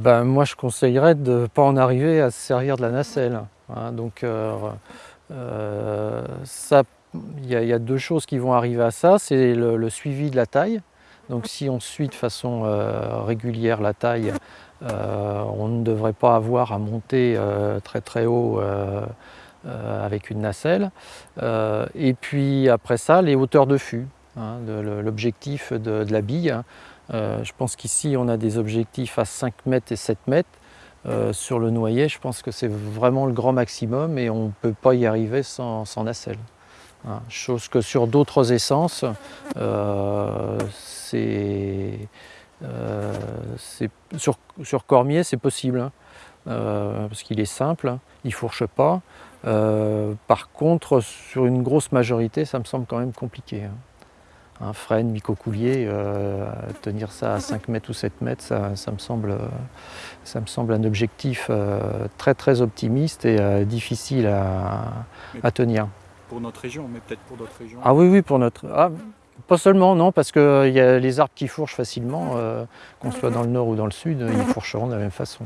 ben, Moi, je conseillerais de ne pas en arriver à se servir de la nacelle. Hein. donc, euh, euh, il y, a deux choses qui vont arriver à ça. C'est le, suivi de la taille. Donc, si on suit de façon régulière la taille, on ne devrait pas avoir à monter très très haut avec une nacelle. et puis après ça, les hauteurs de fût. Hein, l'objectif de, la bille. Hein. Euh, je pense qu'ici on a des objectifs à 5 mètres et 7 mètres. Euh, sur le noyer, je pense que c'est vraiment le grand maximum et on ne peut pas y arriver sans, nacelle. Hein. Chose que sur d'autres essences, euh, sur, sur, Cormier c'est possible, parce qu'il est simple, il ne fourche pas. par contre, sur une grosse majorité, ça me semble quand même compliqué un frêne, micocoulier, euh, tenir ça à 5 mètres ou 7 mètres, ça, me, semble, ça me semble un objectif euh, très très optimiste et euh, difficile à, tenir. Pour notre région, mais peut-être pour d'autres régions Ah oui, oui, pour notre... Ah, pas seulement, non, parce qu'il y a les arbres qui fourchent facilement, qu'on soit dans le nord ou dans le sud, ils fourcheront de la même façon.